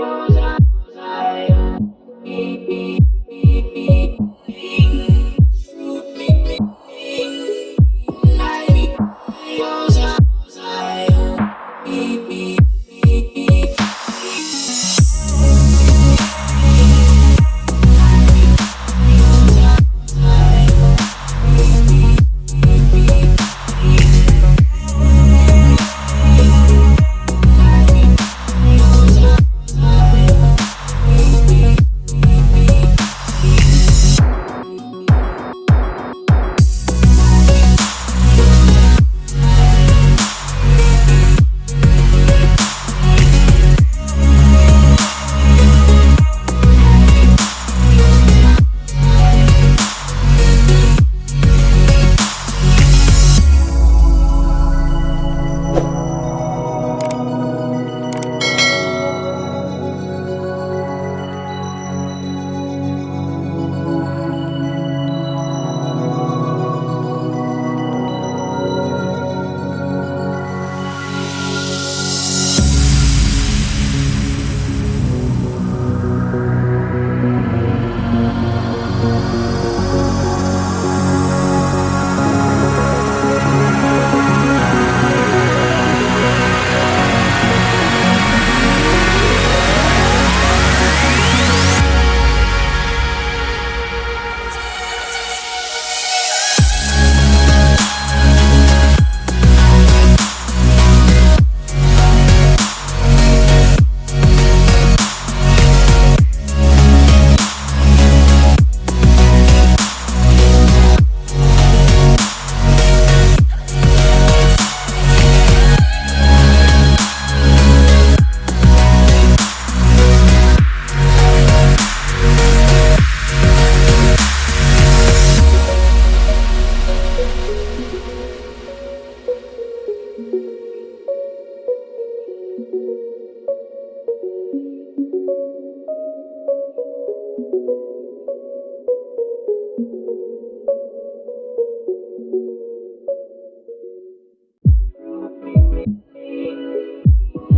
Yours,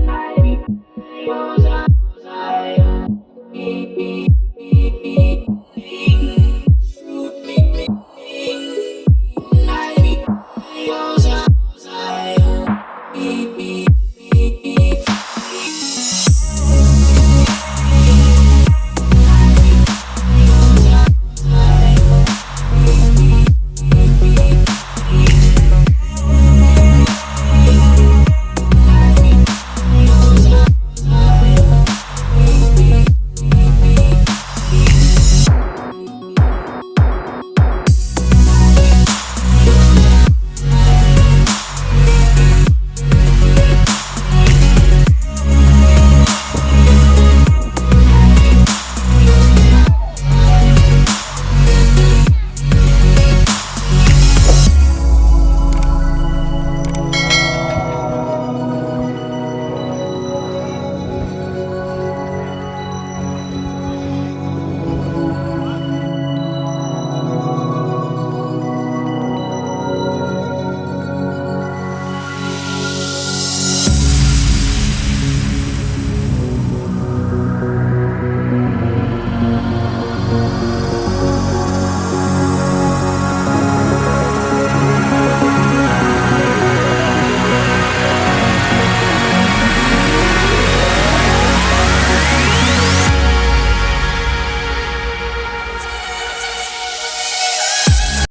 I, I,